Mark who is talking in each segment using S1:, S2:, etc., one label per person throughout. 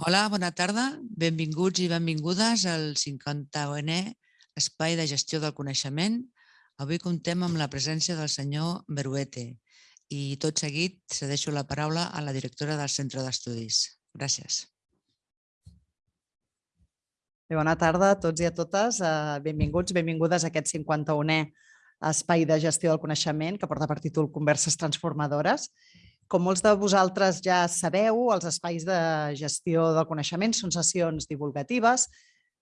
S1: Hola, bona tarda. Benvinguts i benvingudes al 50è Espai de Gestió del Coneixement. Avui comptem amb la presència del senyor Beruete i tot seguit cedeixo la paraula a la directora del Centre d'Estudis. Gràcies.
S2: Bé, bona tarda a tots i a totes. Eh, benvinguts, benvingudes a aquest 51è Espai de Gestió del Coneixement que porta per títol Converses Transformadores com molts de vosaltres ja sabeu, els espais de gestió del coneixement són sessions divulgatives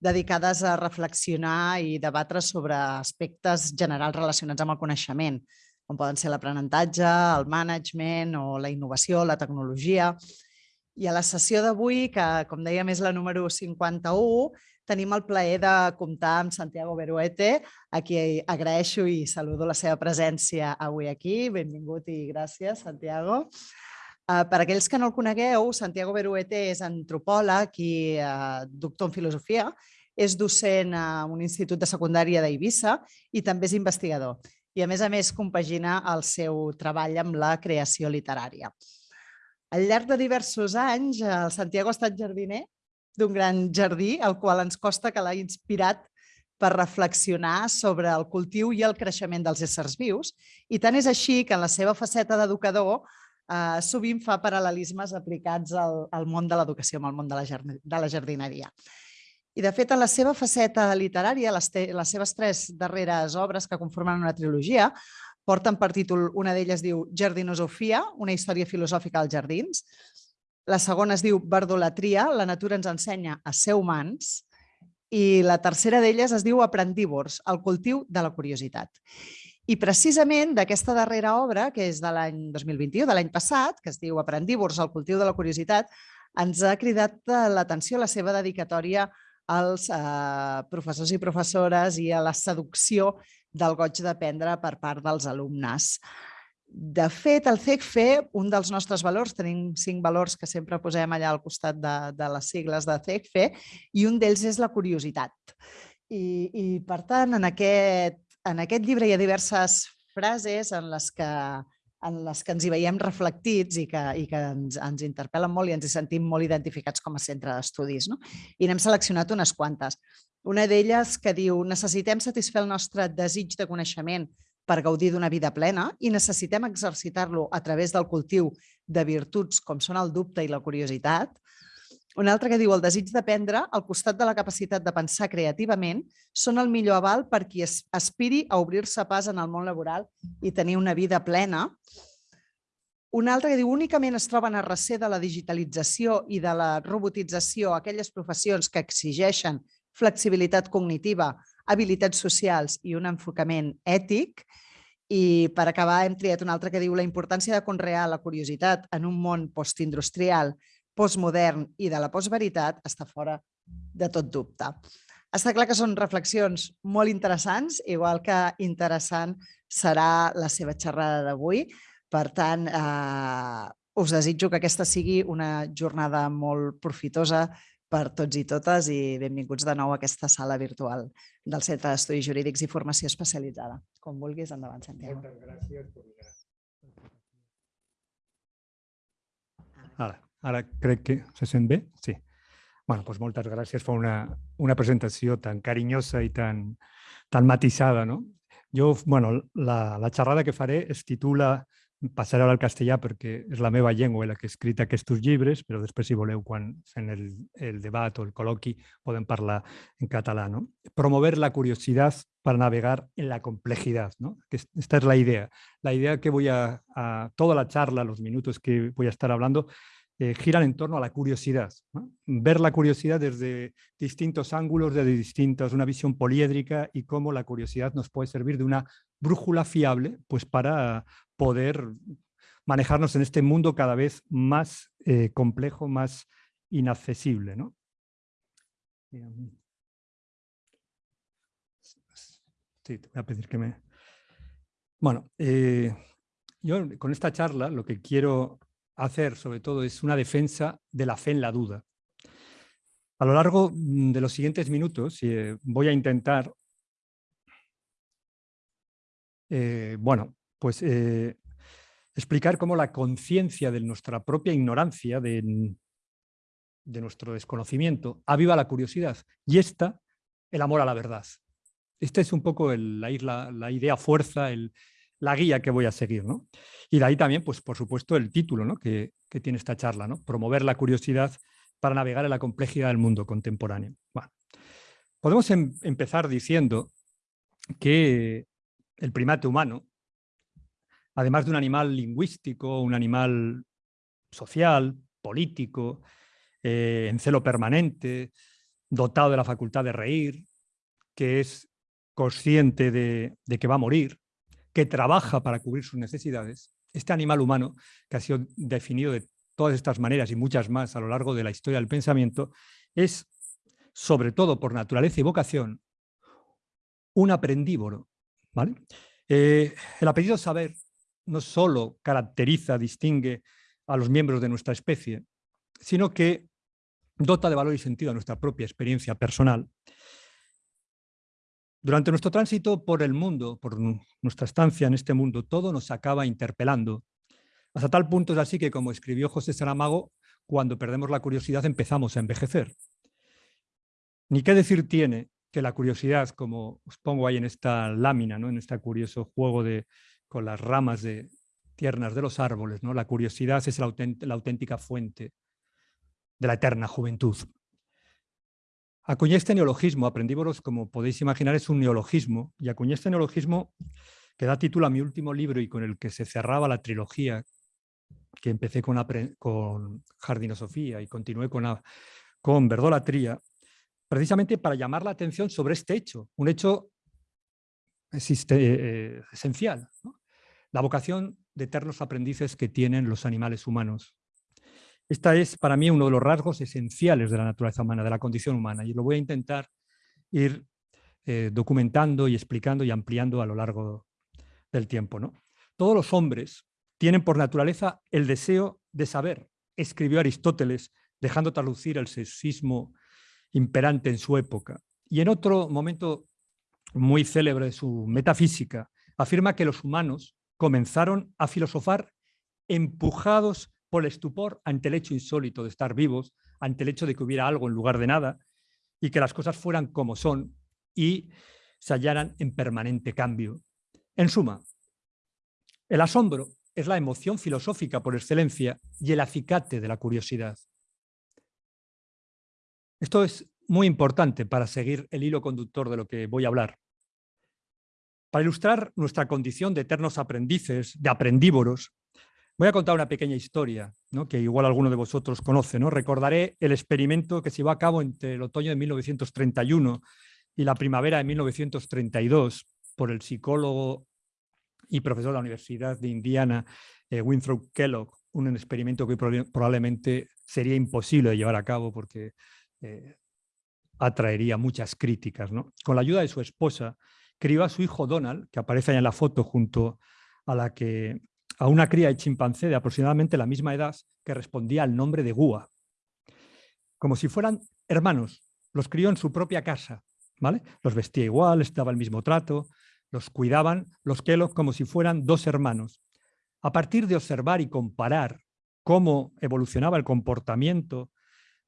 S2: dedicades a reflexionar i debatre sobre aspectes generals relacionats amb el coneixement, com poden ser l'aprenentatge, el management o la innovació, la tecnologia. I a la sessió d'avui, que com dèiem és la número 51, tenim el plaer de comptar amb Santiago Beruete, a qui agraeixo i saludo la seva presència avui aquí. Benvingut i gràcies, Santiago. Uh, per aquells que no el conegueu, Santiago Beruete és antropòleg i uh, doctor en filosofia, és docent a un institut de secundària d'Eivissa i també és investigador. I a més a més compagina el seu treball amb la creació literària. Al llarg de diversos anys, el Santiago ha estat jardiner d'un gran jardí, el qual ens costa que l'ha inspirat per reflexionar sobre el cultiu i el creixement dels éssers vius. I tant és així que en la seva faceta d'educador eh, sovint fa paral·lelismes aplicats al, al món de l'educació, al món de la, de la jardineria. I de fet, en la seva faceta literària, les, les seves tres darreres obres que conformen una trilogia, porten per títol, una d'elles diu Jardinosofia, una història filosòfica als jardins, la segona es diu Verdolatria, la natura ens ensenya a ser humans. I la tercera d'elles es diu Aprendívors, el cultiu de la curiositat. I precisament d'aquesta darrera obra, que és de l'any 2021, de l'any passat, que es diu Aprendívors, el cultiu de la curiositat, ens ha cridat l'atenció la seva dedicatòria als eh, professors i professores i a la seducció del goig d'aprendre per part dels alumnes. De fet, el CECFE, un dels nostres valors, tenim cinc valors que sempre posem allà al costat de, de les sigles de CECFE, i un d'ells és la curiositat. I, i per tant, en aquest, en aquest llibre hi ha diverses frases en les que, en les que ens hi veiem reflectits i que, i que ens, ens interpel·len molt i ens hi sentim molt identificats com a centre d'estudis. No? I n'hem seleccionat unes quantes. Una d'elles que diu necessitem satisfer el nostre desig de coneixement per gaudir d'una vida plena i necessitem exercitar-lo a través del cultiu de virtuts com són el dubte i la curiositat. Un altre que diu el desig d'aprendre, al costat de la capacitat de pensar creativament, són el millor aval per qui aspiri a obrir-se pas en el món laboral i tenir una vida plena. Un altre que diu únicament es troben a recer de la digitalització i de la robotització aquelles professions que exigeixen flexibilitat cognitiva habilitats socials i un enfocament ètic. I per acabar hem triat un altre que diu la importància de conrear la curiositat en un món postindustrial, postmodern i de la postveritat està fora de tot dubte. Està clar que són reflexions molt interessants, igual que interessant serà la seva xerrada d'avui. Per tant, eh, us desitjo que aquesta sigui una jornada molt profitosa per tots i totes i benvinguts de nou a aquesta sala virtual del Centre d'Estudis Jurídics i Formació Especialitzada. Com vulguis, endavant, Santiago.
S3: Moltes gràcies. Ara, ara crec que se sent bé? Sí. Bueno, doncs moltes gràcies per una, una presentació tan carinyosa i tan, tan matisada. No? Jo, bueno, la, la xerrada que faré es titula passaré al castellà perquè és la meva llengua la que he escrit aquests llibres, però després, si voleu, quan fem el, el debat o el col·loqui, podem parlar en català. ¿no? Promover la curiositat per navegar en la complejidad. ¿no? Esta es la idea. La idea que voy a toda la charla, los minutos que voy a estar hablando, eh, giran en torno a la curiosidad. Ver la curiosidad desde distintos ángulos, desde distintas, una visión poliédrica y cómo la curiosidad nos puede servir de una brújula fiable pues para poder manejarnos en este mundo cada vez más eh, complejo, más inaccesible. ¿no? Sí, te voy a pedir que me... Bueno, eh, yo con esta charla lo que quiero hacer sobre todo es una defensa de la fe en la duda. A lo largo mm, de los siguientes minutos eh, voy a intentar, bueno, pues eh, explicar cómo la conciencia de nuestra propia ignorancia, de, nuestro desconocimiento, aviva la curiosidad y esta, el amor a la verdad. Esta es un poco la, idea fuerza, el, la guía que voy a seguir. ¿no? Y de ahí también, pues por supuesto, el título ¿no? que, tiene esta charla, ¿no? promover la curiosidad para navegar en la complejidad del mundo contemporáneo. Bueno, podemos em empezar diciendo que el primate humano, además de un animal lingüístico, un animal social, político, eh, en celo permanente, dotado de la facultad de reír, que es consciente de, de, que va a morir, que trabaja para cubrir sus necesidades, este animal humano, que ha sido definido de todas estas maneras y muchas más a lo largo de la historia del pensamiento, es, sobre todo por naturaleza y vocación, un aprendívoro. ¿vale? Eh, el apellido saber no solo caracteriza, distingue a los miembros de nuestra especie, sino que dota de valor y sentido a nuestra propia experiencia personal. Durante nuestro tránsito por el mundo, por nuestra estancia en este mundo, todo nos acaba interpelando. Hasta tal punto es así que, como escribió José Saramago, cuando perdemos la curiosidad empezamos a envejecer. Ni qué decir tiene que la curiosidad, como os pongo ahí en esta lámina, ¿no? en este curioso juego de, con las ramas de, tiernas de los árboles, ¿no? la curiosidad es la, la auténtica fuente de la eterna juventud. Acuñé este neologismo, aprendívoros, como podéis imaginar, es un neologismo, y acuñé este neologismo que da título a mi último libro y con el que se cerraba la trilogía que empecé con, con Jardinosofía y continué con, Verdolatría, precisamente para llamar la atención sobre este hecho, un hecho existe, eh, esencial. La vocación de eternos aprendices que tienen los animales humanos. Esta es para mí uno de los rasgos esenciales de la naturaleza humana, de la condición humana, y lo voy a intentar ir eh, documentando y explicando y ampliando a lo largo del tiempo. ¿no? Todos los hombres tienen por naturaleza el deseo de saber, escribió Aristóteles, dejando traslucir el sexismo imperante en su época. Y en otro momento muy célebre de su metafísica, afirma que los humanos comenzaron a filosofar empujados por el estupor ante el hecho insólito de estar vivos, ante el hecho de que hubiera algo en lugar de nada y que las cosas fueran como son y se hallaran en permanente cambio. En suma, el asombro es la emoción filosófica por excelencia y el acicate de la curiosidad. Esto es muy importante para seguir el hilo conductor de lo que voy a hablar. Para ilustrar nuestra condición de eternos aprendices, de aprendívoros, voy a contar una pequeña historia ¿no? que igual alguno de vosotros conoce. ¿no? Recordaré el experimento que se llevó a cabo entre el otoño de 1931 y la primavera de 1932 por el psicólogo y profesor de la Universidad de Indiana, eh, Winthrop Kellogg, un experimento que probablemente sería imposible de llevar a cabo porque eh, atraería muchas críticas. Con la ayuda de su esposa, crió a su hijo Donald, que aparece ahí en la foto junto a, la que, a una cría de chimpancé de aproximadamente la misma edad que respondía al nombre de Gua. Como si fueran hermanos, los crió en su propia casa, ¿vale? Los vestía igual, les daba el mismo trato, los cuidaban los Kellogg como si fueran dos hermanos. A partir de observar y comparar cómo evolucionaba el comportamiento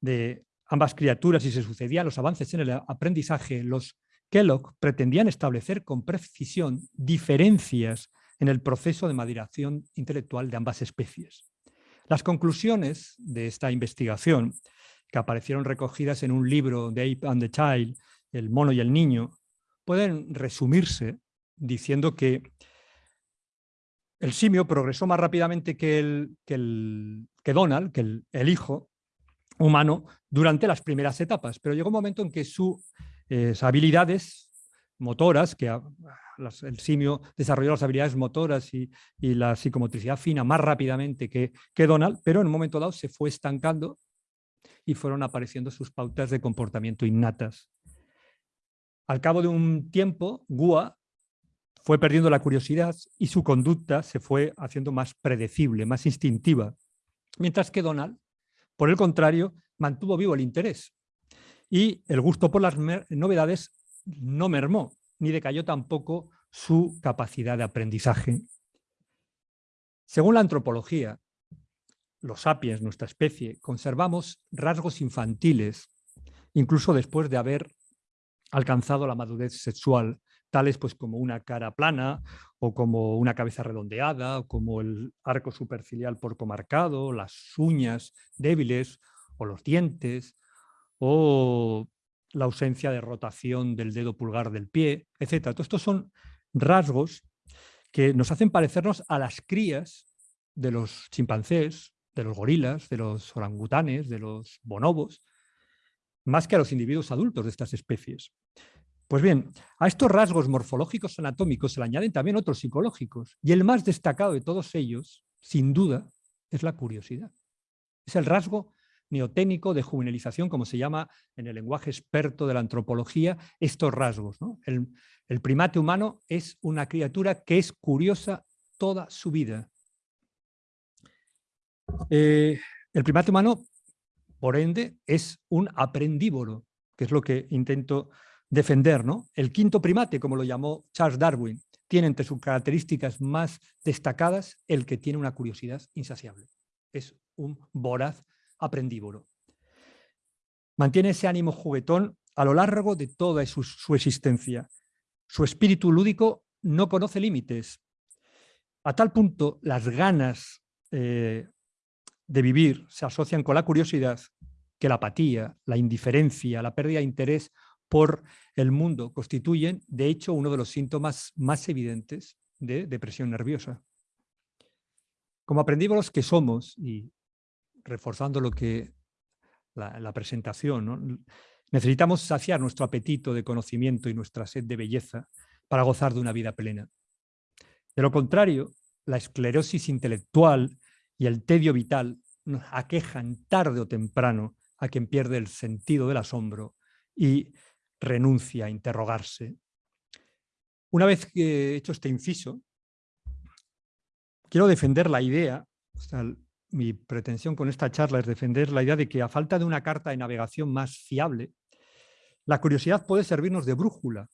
S3: de ambas criaturas y se sucedían los avances en el aprendizaje, los Kellogg pretendían establecer con precisión diferencias en el proceso de maduración intelectual de ambas especies. Las conclusiones de esta investigación, que aparecieron recogidas en un libro de Ape and the Child, El mono y el niño, pueden resumirse diciendo que el simio progresó más rápidamente que, el, que, Donald, que el, hijo humano, durante las primeras etapas, pero llegó un momento en que su habilidades motoras, que el simio desarrolló las habilidades motoras y, la psicomotricidad fina más rápidamente que, que Donald, pero en un momento dado se fue estancando y fueron apareciendo sus pautas de comportamiento innatas. Al cabo de un tiempo, Gua fue perdiendo la curiosidad y su conducta se fue haciendo más predecible, más instintiva, mientras que Donald, por el contrario, mantuvo vivo el interés y el gusto por las novedades no mermó, ni decayó tampoco su capacidad de aprendizaje. Según la antropología, los sapiens, nuestra especie, conservamos rasgos infantiles, incluso después de haber alcanzado la madurez sexual, tales pues como una cara plana o como una cabeza redondeada, o como el arco superciliar poco marcado, las uñas débiles o los dientes, o la ausencia de rotación del dedo pulgar del pie, etc. Todos estos son rasgos que nos hacen parecernos a las crías de los chimpancés, de los gorilas, de los orangutanes, de los bonobos, más que a los individuos adultos de estas especies. Pues bien, a estos rasgos morfológicos anatómicos se le añaden también otros psicológicos, y el más destacado de todos ellos, sin duda, es la curiosidad. Es el rasgo neoténico de juvenilización, como se llama en el lenguaje experto de la antropología, estos rasgos. El, primate humano es una criatura que es curiosa toda su vida. Eh, el primate humano, por ende, es un aprendívoro, que es lo que intento defender. El quinto primate, como lo llamó Charles Darwin, tiene entre sus características más destacadas el que tiene una curiosidad insaciable. Es un voraz aprendívoro. Mantiene ese ánimo juguetón a lo largo de toda su, existencia. Su espíritu lúdico no conoce límites. A tal punto, las ganas eh, de vivir se asocian con la curiosidad que la apatía, la indiferencia, la pérdida de interés por el mundo constituyen, de hecho, uno de los síntomas más evidentes de depresión nerviosa. Como aprendimos que somos, y reforzando lo que la, presentación, necesitamos saciar nuestro apetito de conocimiento y nuestra sed de belleza para gozar de una vida plena. De lo contrario, la esclerosis intelectual y el tedio vital nos aquejan tarde o temprano a quien pierde el sentido del asombro y renuncia a interrogarse. Una vez que he hecho este inciso, quiero defender la idea, mi pretensión con esta charla es defender la idea de que a falta de una carta de navegación más fiable, la curiosidad puede servirnos de brújula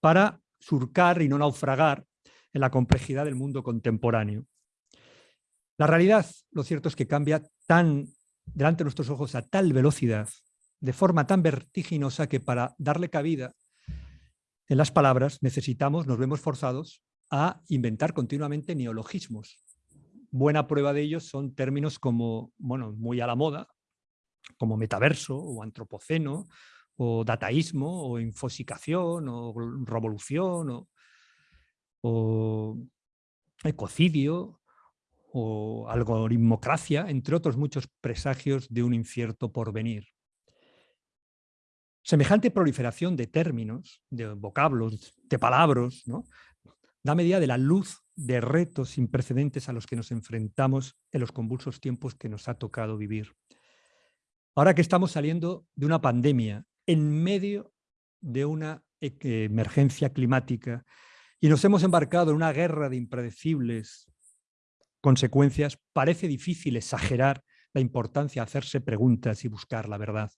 S3: para surcar y no naufragar en la complejidad del mundo contemporáneo. La realidad, lo cierto es que cambia tan delante de nuestros ojos a tal velocidad de forma tan vertiginosa que para darle cabida en las palabras necesitamos, nos vemos forzados a inventar continuamente neologismos. Buena prueba de ello son términos como, bueno, muy a la moda, como metaverso o antropoceno o dataísmo o infosicación o revolución o, o ecocidio o algoritmocracia, entre otros muchos presagios de un incierto porvenir. Semejante proliferación de términos, de vocablos, de palabras, ¿no? Da medida de la luz de retos sin precedentes a los que nos enfrentamos en los convulsos tiempos que nos ha tocado vivir. Ahora que estamos saliendo de una pandemia, en medio de una e, emergencia climática, y nos hemos embarcado en una guerra de impredecibles consecuencias, parece difícil exagerar la importancia de hacerse preguntas y buscar la verdad.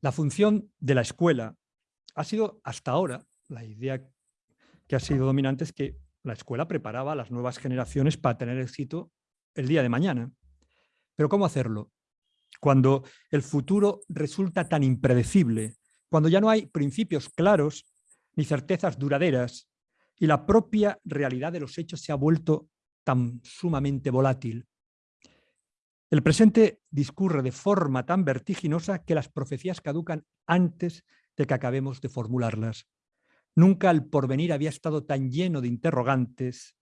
S3: La función de la escuela ha sido hasta ahora, la idea que ha sido dominante es que la escuela preparaba a las nuevas generaciones para tener éxito el día de mañana. Pero ¿cómo hacerlo? Cuando el futuro resulta tan impredecible, cuando ya no hay principios claros ni certezas duraderas y la propia realidad de los hechos se ha vuelto tan sumamente volátil. El presente discurre de forma tan vertiginosa que las profecías caducan antes de que acabemos de formularlas. Nunca el porvenir había estado tan lleno de interrogantes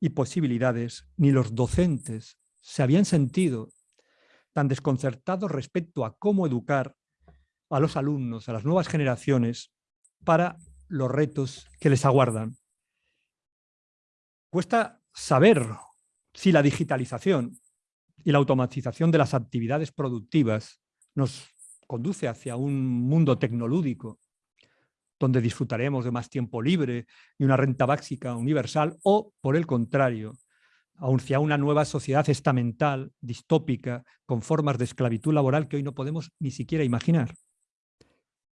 S3: y posibilidades, ni los docentes se habían sentido tan desconcertados respecto a cómo educar a los alumnos, a las nuevas generaciones, para los retos que les aguardan. Cuesta saber si la digitalización y la automatización de las actividades productivas nos conduce hacia un mundo tecnolúdico donde disfrutaremos de más tiempo libre y una renta básica universal o, por el contrario, hacia una nueva sociedad estamental, distópica, con formas de esclavitud laboral que hoy no podemos ni siquiera imaginar.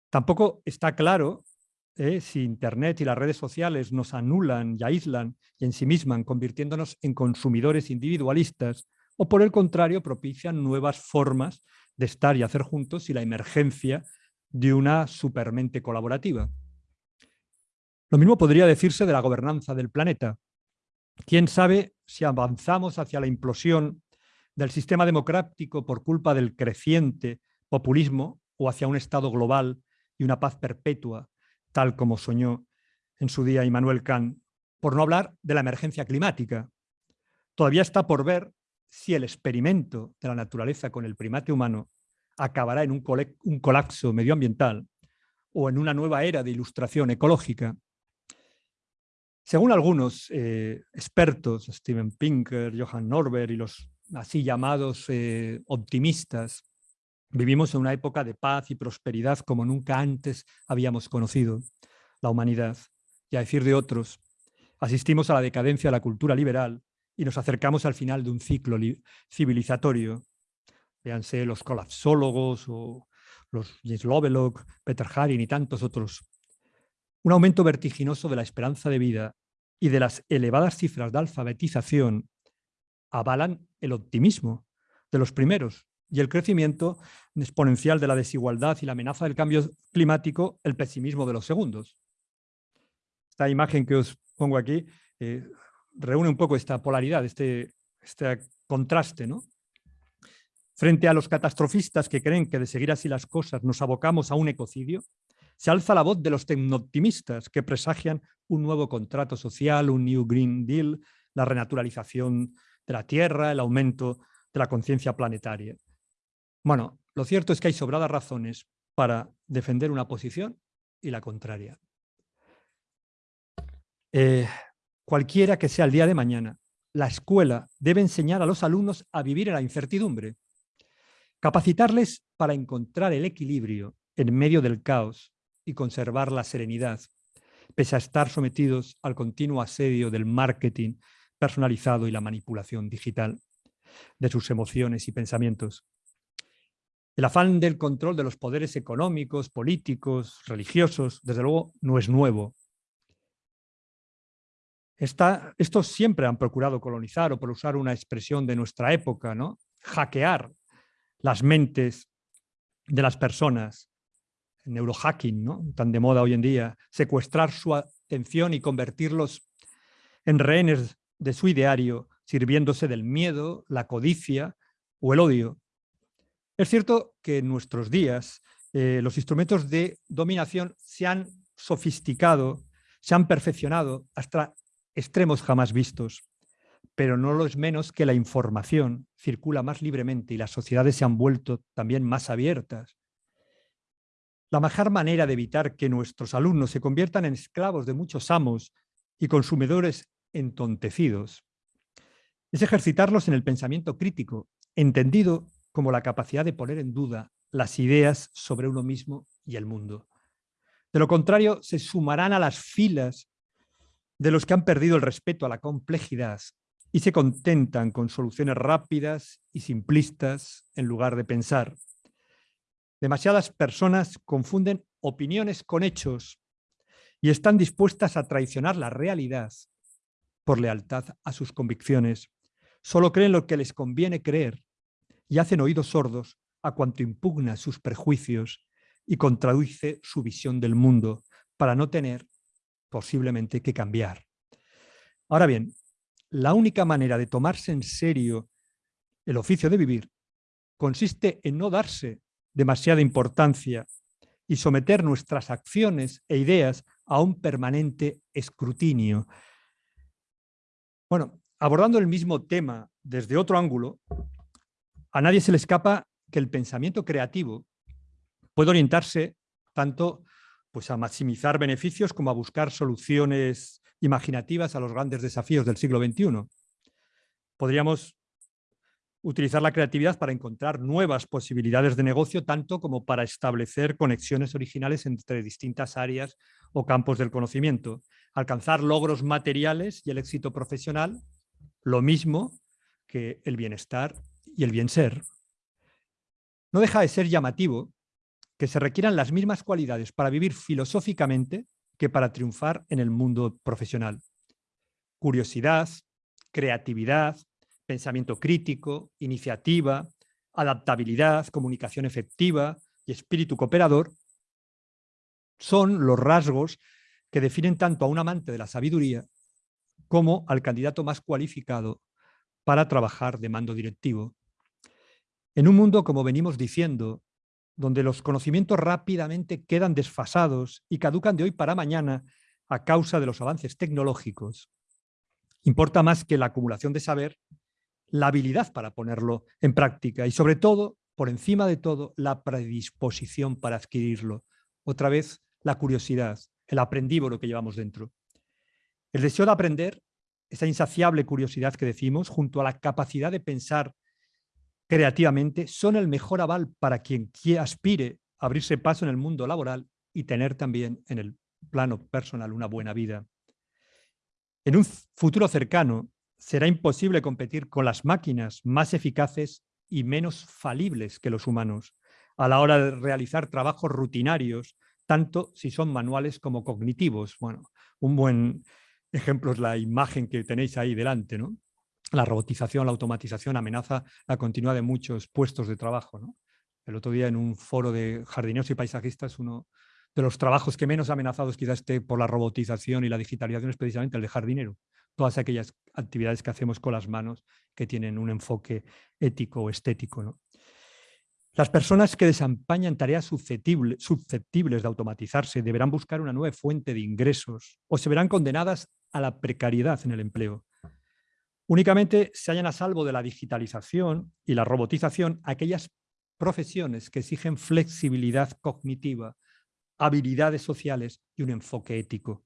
S3: Tampoco está claro eh, si Internet y las redes sociales nos anulan y aíslan y ensimisman, convirtiéndonos en consumidores individualistas, o por el contrario, propician nuevas formas de estar y hacer juntos y la emergencia de una supermente colaborativa. Lo mismo podría decirse de la gobernanza del planeta. ¿Quién sabe si avanzamos hacia la implosión del sistema democrático por culpa del creciente populismo o hacia un Estado global y una paz perpetua, tal como soñó en su día Immanuel Kant, por no hablar de la emergencia climática. Todavía está por ver si el experimento de la naturaleza con el primate humano acabará en un, colapso medioambiental o en una nueva era de ilustración ecológica. Según algunos eh, expertos, Steven Pinker, Johann Norberg y los así llamados eh, optimistas, vivimos en una época de paz y prosperidad como nunca antes habíamos conocido la humanidad. Y a decir de otros, asistimos a la decadencia de la cultura liberal y nos acercamos al final de un ciclo civilizatorio. Véanse los colapsólogos o los Lovelock, Peter Haring y tantos otros. Un aumento vertiginoso de la esperanza de vida y de las elevadas cifras de alfabetización avalan el optimismo de los primeros y el crecimiento exponencial de la desigualdad y la amenaza del cambio climático, el pesimismo de los segundos. Esta imagen que os pongo aquí eh, reúne un poco esta polaridad, este, este contraste. ¿no? Frente a los catastrofistas que creen que de seguir así las cosas nos abocamos a un ecocidio, se alza la voz de los tecnooptimistas que presagian un nuevo contrato social, un New Green Deal, la renaturalización de la Tierra, el aumento de la conciencia planetaria. Bueno, lo cierto es que hay sobradas razones para defender una posición y la contraria. Eh, cualquiera que sea el día de mañana, la escuela debe enseñar a los alumnos a vivir en la incertidumbre, capacitarles para encontrar el equilibrio en medio del caos y conservar la serenidad, pese a estar sometidos al continuo asedio del marketing personalizado y la manipulación digital de sus emociones y pensamientos. El afán del control de los poderes económicos, políticos, religiosos, desde luego no es nuevo estos siempre han procurado colonizar, o por usar una expresión de nuestra época, ¿no? hackear las mentes de las personas, neurohacking, ¿no? tan de moda hoy en día, secuestrar su atención y convertirlos en rehenes de su ideario, sirviéndose del miedo, la codicia o el odio. Es cierto que en nuestros días eh, los instrumentos de dominación se han sofisticado, se han perfeccionado hasta extremos jamás vistos, pero no lo es menos que la información circula más libremente y las sociedades se han vuelto también más abiertas. La mejor manera de evitar que nuestros alumnos se conviertan en esclavos de muchos amos y consumidores entontecidos es ejercitarlos en el pensamiento crítico, entendido como la capacidad de poner en duda las ideas sobre uno mismo y el mundo. De lo contrario, se sumarán a las filas de los que han perdido el respeto a la complejidad y se contentan con soluciones rápidas y simplistas en lugar de pensar. Demasiadas personas confunden opiniones con hechos y están dispuestas a traicionar la realidad por lealtad a sus convicciones. Solo creen lo que les conviene creer y hacen oídos sordos a cuanto impugna sus prejuicios y contradice su visión del mundo para no tener posiblemente que cambiar. Ahora bien, la única manera de tomarse en serio el oficio de vivir consiste en no darse demasiada importancia y someter nuestras acciones e ideas a un permanente escrutinio. Bueno, abordando el mismo tema desde otro ángulo, a nadie se le escapa que el pensamiento creativo puede orientarse tanto pues a maximizar beneficios como a buscar soluciones imaginativas a los grandes desafíos del siglo XXI. Podríamos utilizar la creatividad para encontrar nuevas posibilidades de negocio, tanto como para establecer conexiones originales entre distintas áreas o campos del conocimiento, alcanzar logros materiales y el éxito profesional, lo mismo que el bienestar y el bien ser. No deja de ser llamativo que se requieran las mismas cualidades para vivir filosóficamente que para triunfar en el mundo profesional. Curiosidad, creatividad, pensamiento crítico, iniciativa, adaptabilidad, comunicación efectiva y espíritu cooperador son los rasgos que definen tanto a un amante de la sabiduría como al candidato más cualificado para trabajar de mando directivo. En un mundo, como venimos diciendo, donde los conocimientos rápidamente quedan desfasados y caducan de hoy para mañana a causa de los avances tecnológicos, importa más que la acumulación de saber, la habilidad para ponerlo en práctica y sobre todo, por encima de todo, la predisposición para adquirirlo. Otra vez, la curiosidad, el aprendívoro que llevamos dentro. El deseo de aprender, esa insaciable curiosidad que decimos, junto a la capacidad de pensar creativamente, son el mejor aval para quien aspire a abrirse paso en el mundo laboral y tener también en el plano personal una buena vida. En un futuro cercano será imposible competir con las máquinas más eficaces y menos falibles que los humanos a la hora de realizar trabajos rutinarios, tanto si son manuales como cognitivos. Bueno, un buen ejemplo es la imagen que tenéis ahí delante, ¿no? La robotización, la automatización amenaza la continuidad de muchos puestos de trabajo. El otro día en un foro de jardineros y paisajistas, uno de los trabajos que menos amenazados quizás esté por la robotización y la digitalización es precisamente el de jardinero. Todas aquellas actividades que hacemos con las manos que tienen un enfoque ético o estético. ¿no? Las personas que desempeñan tareas susceptibles de automatizarse deberán buscar una nueva fuente de ingresos o se verán condenadas a la precariedad en el empleo. Únicamente se hallan a salvo de la digitalización y la robotización aquellas profesiones que exigen flexibilidad cognitiva, habilidades sociales y un enfoque ético.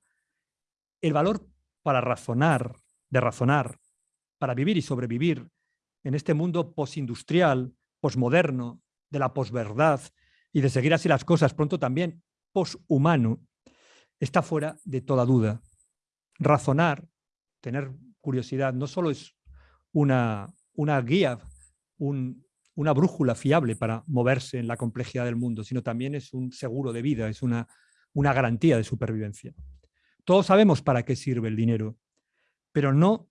S3: El valor para razonar, de razonar, para vivir y sobrevivir en este mundo postindustrial, posmoderno, de la posverdad y de seguir así las cosas, pronto también poshumano, está fuera de toda duda. Razonar, tener curiosidad, no solo es una, una guía, una brújula fiable para moverse en la complejidad del mundo, sino también es un seguro de vida, es una, una garantía de supervivencia. Todos sabemos para qué sirve el dinero, pero no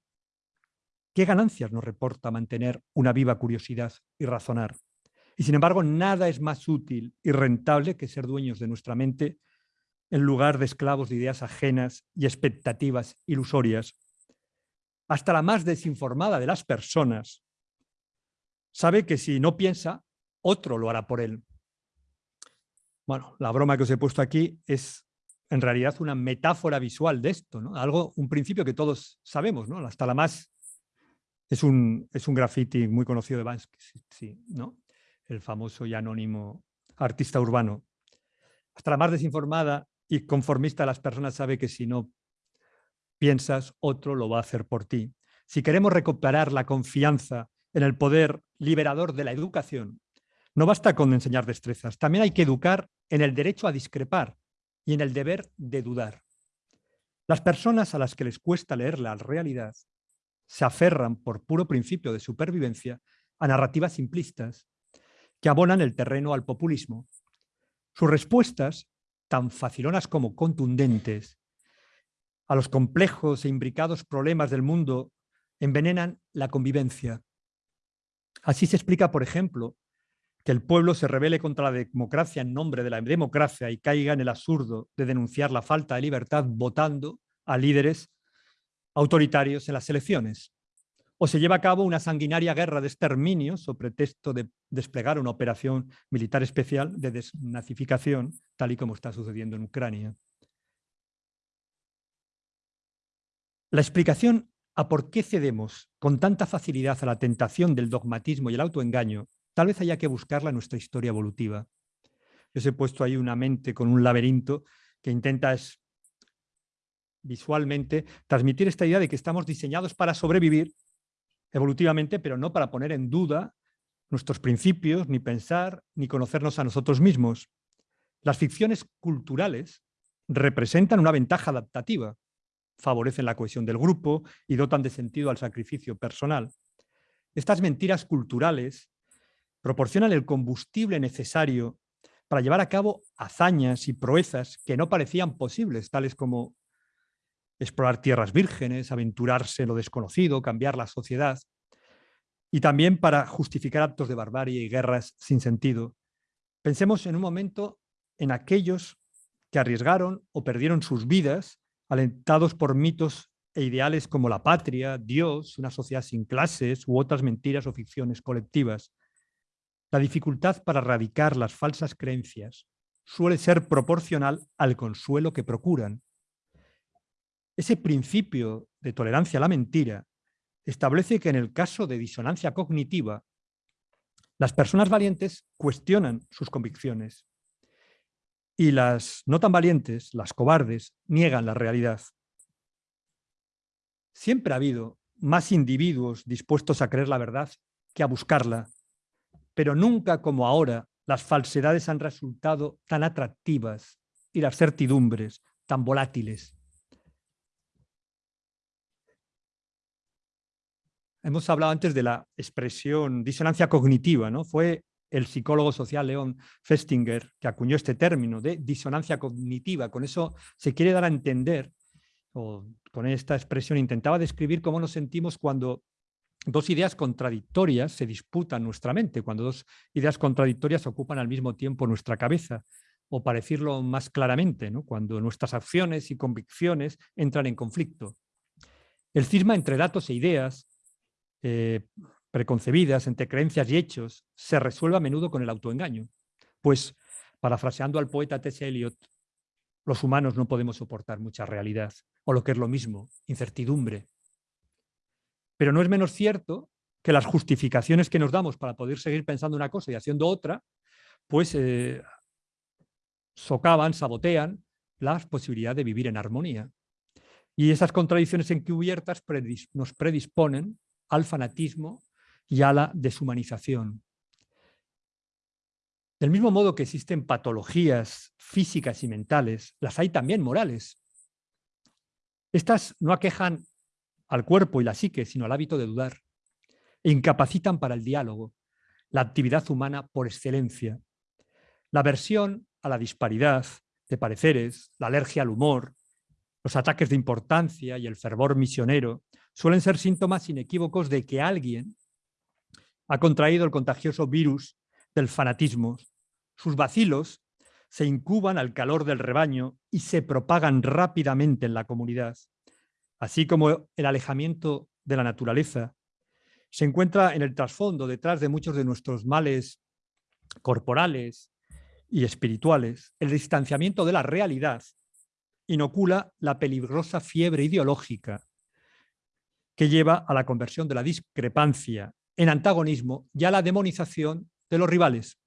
S3: qué ganancias nos reporta mantener una viva curiosidad y razonar. Y sin embargo, nada es más útil y rentable que ser dueños de nuestra mente en lugar de esclavos de ideas ajenas y expectativas ilusorias. Hasta la más desinformada de las personas sabe que si no piensa, otro lo hará por él. Bueno, la broma que os he puesto aquí es en realidad una metáfora visual de esto, ¿no? Algo, un principio que todos sabemos, ¿no? Hasta la más es un, es un graffiti muy conocido de Bansky, sí, ¿no? el famoso y anónimo artista urbano. Hasta la más desinformada y conformista de las personas sabe que si no piensas, otro lo va a hacer por ti. Si queremos recuperar la confianza en el poder liberador de la educación, no basta con enseñar destrezas, también hay que educar en el derecho a discrepar y en el deber de dudar. Las personas a las que les cuesta leer la realidad se aferran por puro principio de supervivencia a narrativas simplistas que abonan el terreno al populismo. Sus respuestas, tan facilonas como contundentes, a los complejos e imbricados problemas del mundo envenenan la convivencia. Así se explica, por ejemplo, que el pueblo se rebele contra la democracia en nombre de la democracia y caiga en el absurdo de denunciar la falta de libertad votando a líderes autoritarios en las elecciones o se lleva a cabo una sanguinaria guerra de exterminio sobre pretexto de desplegar una operación militar especial de desnazificación, tal y como está sucediendo en Ucrania. La explicación a por qué cedemos con tanta facilidad a la tentación del dogmatismo y el autoengaño, tal vez haya que buscarla en nuestra historia evolutiva. Yo os he puesto ahí una mente con un laberinto que intenta visualmente transmitir esta idea de que estamos diseñados para sobrevivir evolutivamente, pero no para poner en duda nuestros principios, ni pensar, ni conocernos a nosotros mismos. Las ficciones culturales representan una ventaja adaptativa, favorecen la cohesión del grupo y dotan de sentido al sacrificio personal. Estas mentiras culturales proporcionan el combustible necesario para llevar a cabo hazañas y proezas que no parecían posibles, tales como explorar tierras vírgenes, aventurarse en lo desconocido, cambiar la sociedad, y también para justificar actos de barbarie y guerras sin sentido. Pensemos en un momento en aquellos que arriesgaron o perdieron sus vidas alentados por mitos e ideales como la patria, Dios, una sociedad sin clases u otras mentiras o ficciones colectivas. La dificultad para erradicar las falsas creencias suele ser proporcional al consuelo que procuran. Ese principio de tolerancia a la mentira establece que en el caso de disonancia cognitiva, las personas valientes cuestionan sus convicciones y las no tan valientes, las cobardes, niegan la realidad. Siempre ha habido más individuos dispuestos a creer la verdad que a buscarla, pero nunca como ahora las falsedades han resultado tan atractivas y las certidumbres tan volátiles. Hemos hablado antes de la expresión disonancia cognitiva, ¿no? Fue el psicólogo social Leon Festinger que acuñó este término de disonancia cognitiva. Con eso se quiere dar a entender, o con esta expresión intentaba describir cómo nos sentimos cuando dos ideas contradictorias se disputan nuestra mente, cuando dos ideas contradictorias ocupan al mismo tiempo nuestra cabeza, o para decirlo más claramente, cuando nuestras acciones y convicciones entran en conflicto. El cisma entre datos e ideas eh, preconcebidas entre creencias y hechos se resuelve a menudo con el autoengaño. Pues, parafraseando al poeta T.S. Eliot, los humanos no podemos soportar mucha realidad, o lo que es lo mismo, incertidumbre. Pero no es menos cierto que las justificaciones que nos damos para poder seguir pensando una cosa y haciendo otra, pues eh, socavan, sabotean la posibilidad de vivir en armonía. Y esas contradicciones encubiertas nos predisponen al fanatismo y a la deshumanización. Del mismo modo que existen patologías físicas y mentales, las hay también morales. Estas no aquejan al cuerpo y la psique, sino al hábito de dudar, e incapacitan para el diálogo, la actividad humana por excelencia. La aversión a la disparidad de pareceres, la alergia al humor, los ataques de importancia y el fervor misionero suelen ser síntomas inequívocos de que alguien ha contraído el contagioso virus del fanatismo. Sus vacilos se incuban al calor del rebaño y se propagan rápidamente en la comunidad. Así como el alejamiento de la naturaleza se encuentra en el trasfondo, detrás de muchos de nuestros males corporales y espirituales, el distanciamiento de la realidad inocula la peligrosa fiebre ideológica que lleva a la conversión de la discrepancia en antagonismo y a la demonización de los rivales.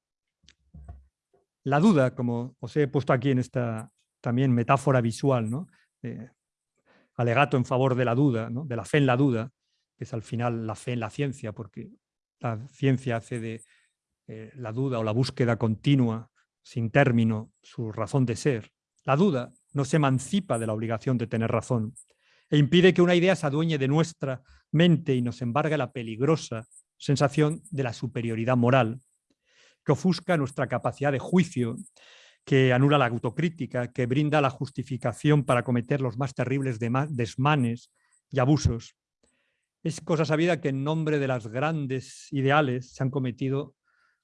S3: La duda, como os he puesto aquí en esta también metáfora visual, ¿no? alegato en favor de la duda, de la fe en la duda, que es al final la fe en la ciencia, porque la ciencia hace de eh, la duda o la búsqueda continua, sin término, su razón de ser. La duda no se emancipa de la obligación de tener razón, e impide que una idea se adueñe de nuestra mente y nos embargue la peligrosa sensación de la superioridad moral, que ofusca nuestra capacidad de juicio, que anula la autocrítica, que brinda la justificación para cometer los más terribles desmanes y abusos. Es cosa sabida que en nombre de las grandes ideales se han cometido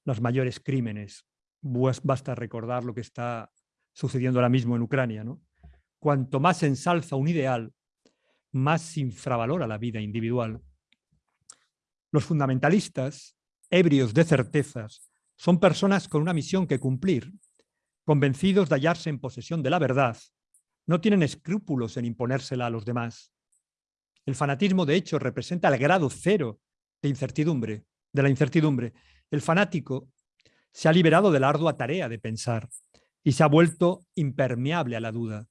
S3: los mayores crímenes. Basta recordar lo que está sucediendo ahora mismo en Ucrania. ¿no? Cuanto más ensalza un ideal, más infravalora la vida individual. Los fundamentalistas, ebrios de certezas, son personas con una misión que cumplir, convencidos de hallarse en posesión de la verdad, no tienen escrúpulos en imponérsela a los demás. El fanatismo, de hecho, representa el grado cero de incertidumbre, de la incertidumbre. El fanático se ha liberado de la ardua tarea de pensar y se ha vuelto impermeable a la duda.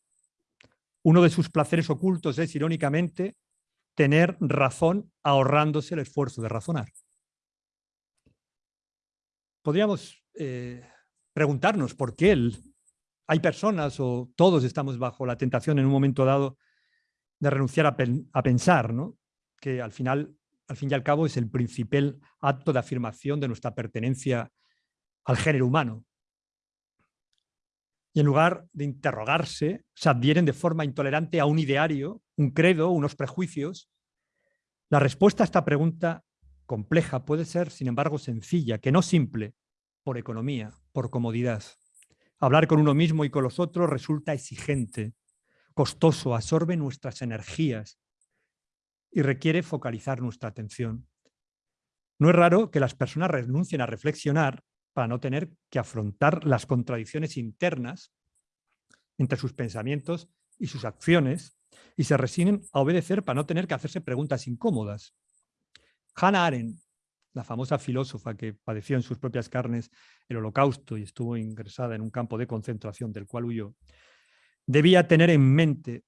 S3: Uno de sus placeres ocultos es, irónicamente, tener razón ahorrándose el esfuerzo de razonar. Podríamos eh, preguntarnos por qué hay personas o todos estamos bajo la tentación en un momento dado de renunciar a, pensar, ¿no? que al final, al fin y al cabo, es el principal acto de afirmación de nuestra pertenencia al género humano. Y en lugar de interrogarse, se adhieren de forma intolerante a un ideario, un credo, unos prejuicios. La respuesta a esta pregunta compleja puede ser, sin embargo, sencilla, que no simple, por economía, por comodidad. Hablar con uno mismo y con los otros resulta exigente, costoso, absorbe nuestras energías y requiere focalizar nuestra atención. No es raro que las personas renuncien a reflexionar para no tener que afrontar las contradicciones internas entre sus pensamientos y sus acciones y se resignen a obedecer para no tener que hacerse preguntas incómodas. Hannah Arendt, la famosa filósofa que padeció en sus propias carnes el holocausto y estuvo ingresada en un campo de concentración del cual huyó, debía tener en mente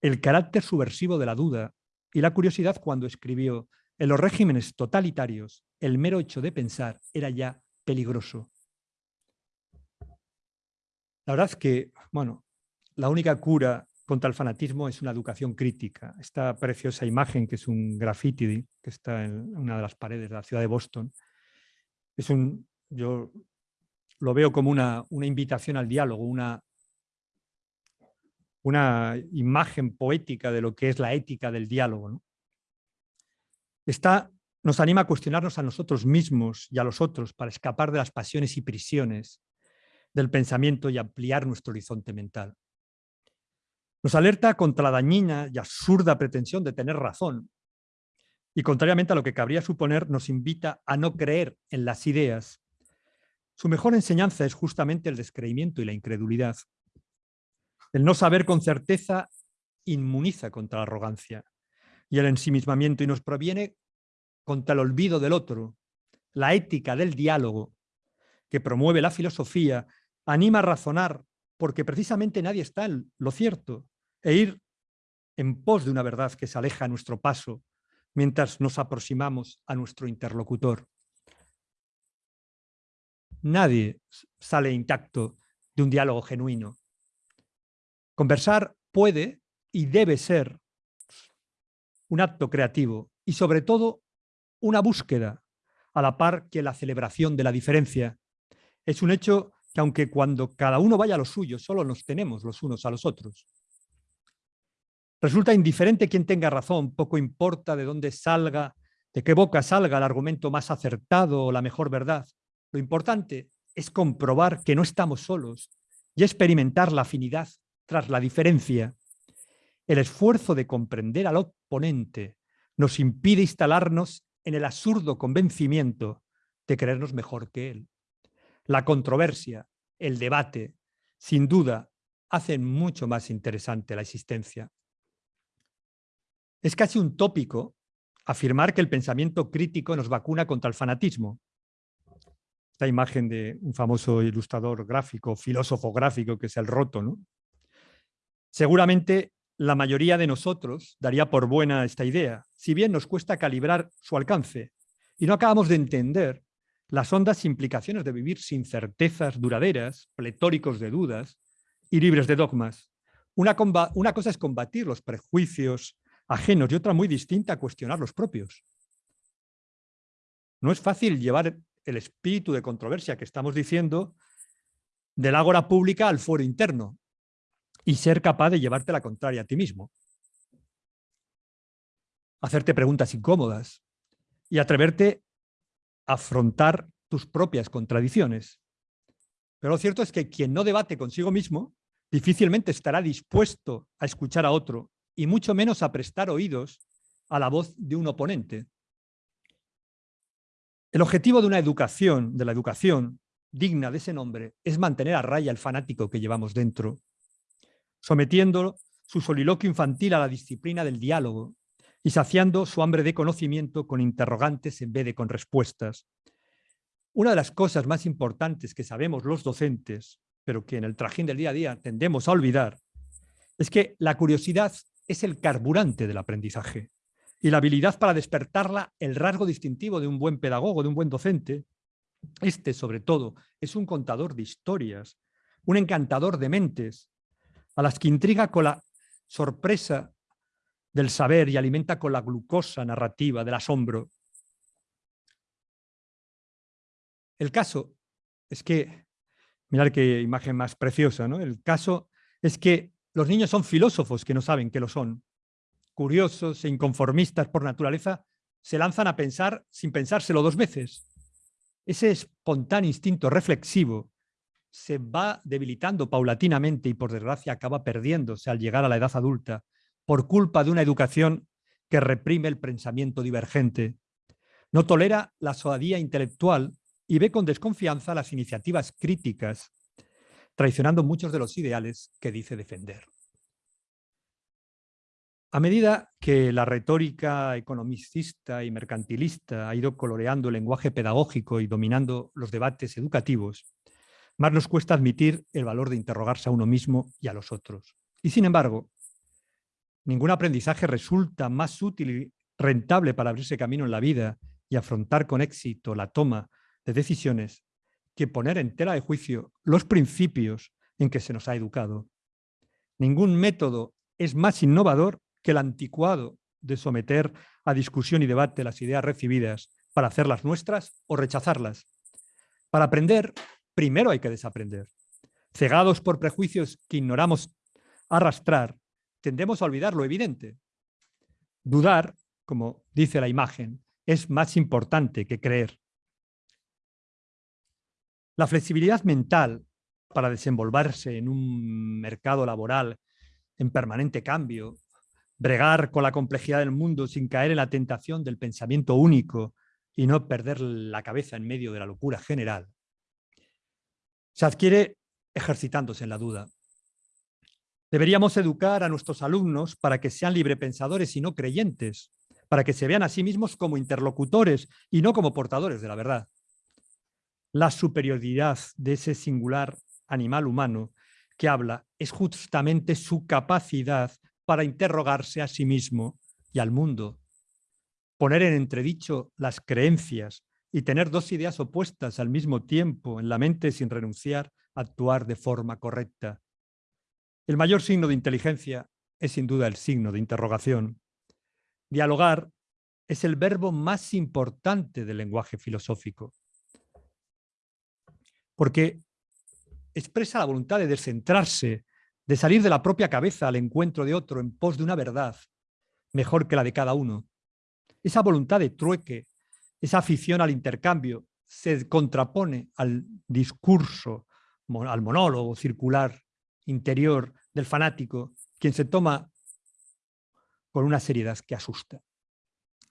S3: el carácter subversivo de la duda y la curiosidad cuando escribió en los regímenes totalitarios el mero hecho de pensar era ya peligroso. La verdad es que, bueno, la única cura contra el fanatismo es una educación crítica. Esta preciosa imagen, que es un graffiti que está en una de las paredes de la ciudad de Boston, es un, yo lo veo como una, una invitación al diálogo, una, una imagen poética de lo que es la ética del diálogo. Esta nos anima a cuestionarnos a nosotros mismos y a los otros para escapar de las pasiones y prisiones del pensamiento y ampliar nuestro horizonte mental. Nos alerta contra la dañina y absurda pretensión de tener razón y contrariamente a lo que cabría suponer nos invita a no creer en las ideas. Su mejor enseñanza es justamente el descreimiento y la incredulidad. El no saber con certeza inmuniza contra la arrogancia y el ensimismamiento y nos proviene contra el olvido del otro. La ética del diálogo que promueve la filosofía anima a razonar porque precisamente nadie está en lo cierto e ir en pos de una verdad que se aleja a nuestro paso mientras nos aproximamos a nuestro interlocutor. Nadie sale intacto de un diálogo genuino. Conversar puede y debe ser un acto creativo y sobre todo una búsqueda a la par que la celebración de la diferencia. Es un hecho que aunque cuando cada uno vaya a lo suyo, solo nos tenemos los unos a los otros. Resulta indiferente quien tenga razón, poco importa de dónde salga, de qué boca salga el argumento más acertado o la mejor verdad. Lo importante es comprobar que no estamos solos y experimentar la afinidad tras la diferencia. El esfuerzo de comprender al oponente nos impide instalarnos en el absurdo convencimiento de creernos mejor que él. La controversia, el debate, sin duda, hacen mucho más interesante la existencia. Es casi un tópico afirmar que el pensamiento crítico nos vacuna contra el fanatismo. Esta imagen de un famoso ilustrador gráfico, filósofo gráfico, que es el Roto. ¿no? Seguramente la mayoría de nosotros daría por buena esta idea, si bien nos cuesta calibrar su alcance y no acabamos de entender las hondas implicaciones de vivir sin certezas duraderas, pletóricos de dudas y libres de dogmas. Una, cosa es combatir los prejuicios ajenos y otra muy distinta cuestionar los propios. No es fácil llevar el espíritu de controversia que estamos diciendo del ágora pública al foro interno, y ser capaz de llevarte la contraria a ti mismo. Hacerte preguntas incómodas y atreverte a afrontar tus propias contradicciones. Pero lo cierto es que quien no debate consigo mismo difícilmente estará dispuesto a escuchar a otro y mucho menos a prestar oídos a la voz de un oponente. El objetivo de una educación, de la educación digna de ese nombre, es mantener a raya el fanático que llevamos dentro sometiendo su soliloquio infantil a la disciplina del diálogo y saciando su hambre de conocimiento con interrogantes en vez de con respuestas. Una de las cosas más importantes que sabemos los docentes, pero que en el trajín del día a día tendemos a olvidar, es que la curiosidad es el carburante del aprendizaje y la habilidad para despertarla el rasgo distintivo de un buen pedagogo, de un buen docente. Este, sobre todo, es un contador de historias, un encantador de mentes, a las que intriga con la sorpresa del saber y alimenta con la glucosa narrativa del asombro. El caso es que Mirad qué imagen más preciosa, ¿no? El caso es que los niños son filósofos que no saben que lo son. Curiosos e inconformistas por naturaleza, se lanzan a pensar sin pensárselo dos veces. Ese espontáneo instinto reflexivo se va debilitando paulatinamente y por desgracia acaba perdiéndose al llegar a la edad adulta por culpa de una educación que reprime el pensamiento divergente. No tolera la suadía intelectual y ve con desconfianza las iniciativas críticas, traicionando muchos de los ideales que dice defender. A medida que la retórica economicista y mercantilista ha ido coloreando el lenguaje pedagógico y dominando los debates educativos, más nos cuesta admitir el valor de interrogarse a uno mismo y a los otros. Y sin embargo, ningún aprendizaje resulta más útil y rentable para abrirse camino en la vida y afrontar con éxito la toma de decisiones que poner en tela de juicio los principios en que se nos ha educado. Ningún método es más innovador que el anticuado de someter a discusión y debate las ideas recibidas para hacerlas nuestras o rechazarlas. Para aprender, primero hay que desaprender. Cegados por prejuicios que ignoramos arrastrar, tendemos a olvidar lo evidente. Dudar, como dice la imagen, es más importante que creer. La flexibilidad mental para desenvolverse en un mercado laboral en permanente cambio bregar con la complejidad del mundo sin caer en la tentación del pensamiento único y no perder la cabeza en medio de la locura general. Se adquiere ejercitándose en la duda. Deberíamos educar a nuestros alumnos para que sean librepensadores y no creyentes, para que se vean a sí mismos como interlocutores y no como portadores de la verdad. La superioridad de ese singular animal humano que habla es justamente su capacidad para interrogarse a sí mismo y al mundo, poner en entredicho las creencias y tener dos ideas opuestas al mismo tiempo en la mente sin renunciar a actuar de forma correcta. El mayor signo de inteligencia es sin duda el signo de interrogación. Dialogar es el verbo más importante del lenguaje filosófico, porque expresa la voluntad de descentrarse de salir de la propia cabeza al encuentro de otro en pos de una verdad mejor que la de cada uno. Esa voluntad de trueque, esa afición al intercambio, se contrapone al discurso, al monólogo circular interior del fanático, quien se toma con una seriedad que asusta.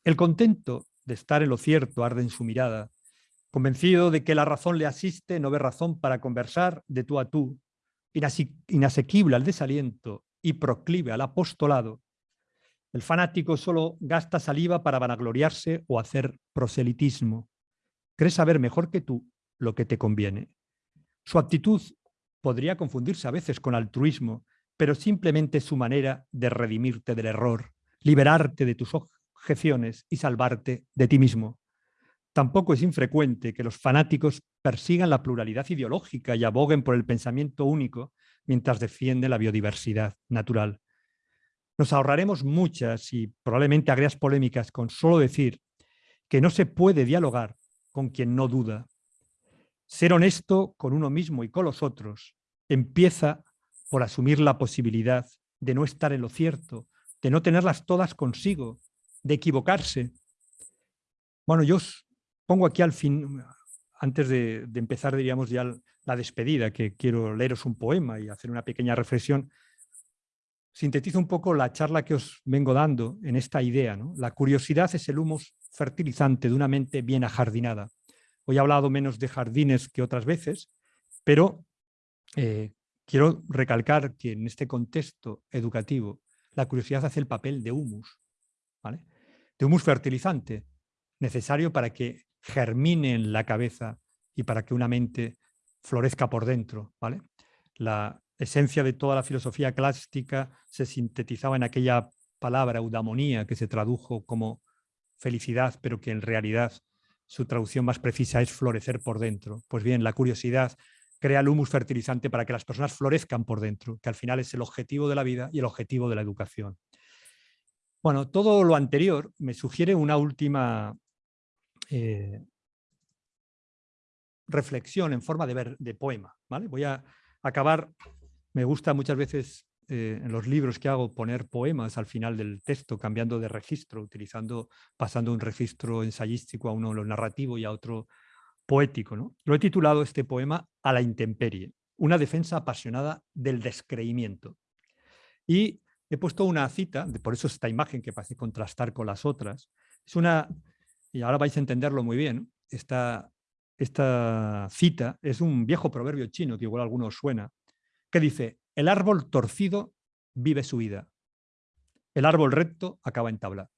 S3: El contento de estar en lo cierto arde en su mirada, convencido de que la razón le asiste, no ve razón para conversar de tú a tú, inasequible al desaliento y proclive al apostolado, el fanático solo gasta saliva para vanagloriarse o hacer proselitismo. Cree saber mejor que tú lo que te conviene. Su actitud podría confundirse a veces con altruismo, pero simplemente su manera de redimirte del error, liberarte de tus objeciones y salvarte de ti mismo. Tampoco es infrecuente que los fanáticos persigan la pluralidad ideológica y aboguen por el pensamiento único mientras defienden la biodiversidad natural. Nos ahorraremos muchas y probablemente agrias polémicas con solo decir que no se puede dialogar con quien no duda. Ser honesto con uno mismo y con los otros empieza por asumir la posibilidad de no estar en lo cierto, de no tenerlas todas consigo, de equivocarse. Bueno, yo os pongo aquí al fin, antes de, empezar, diríamos ya la despedida, que quiero leeros un poema y hacer una pequeña reflexión, sintetizo un poco la charla que os vengo dando en esta idea. ¿no? La curiosidad es el humus fertilizante de una mente bien ajardinada. Hoy he hablado menos de jardines que otras veces, pero eh, quiero recalcar que en este contexto educativo la curiosidad hace el papel de humus, ¿vale? de humus fertilizante, necesario para que germine en la cabeza y para que una mente florezca por dentro. ¿vale? La esencia de toda la filosofía clásica se sintetizaba en aquella palabra eudamonía que se tradujo como felicidad, pero que en realidad su traducción más precisa es florecer por dentro. Pues bien, la curiosidad crea el humus fertilizante para que las personas florezcan por dentro, que al final es el objetivo de la vida y el objetivo de la educación. Bueno, todo lo anterior me sugiere una última eh, reflexión en forma de, ver, de poema. ¿vale? Voy a acabar, me gusta muchas veces eh, en los libros que hago poner poemas al final del texto, cambiando de registro, utilizando, pasando un registro ensayístico a uno lo narrativo y a otro poético. Lo he titulado este poema A la intemperie, una defensa apasionada del descreimiento. Y he puesto una cita, por eso esta imagen que parece contrastar con las otras, es una, y ahora vais a entenderlo muy bien, esta, esta cita es un viejo proverbio chino que igual a algunos suena, que dice, el árbol torcido vive su vida. El árbol recto acaba en tabla.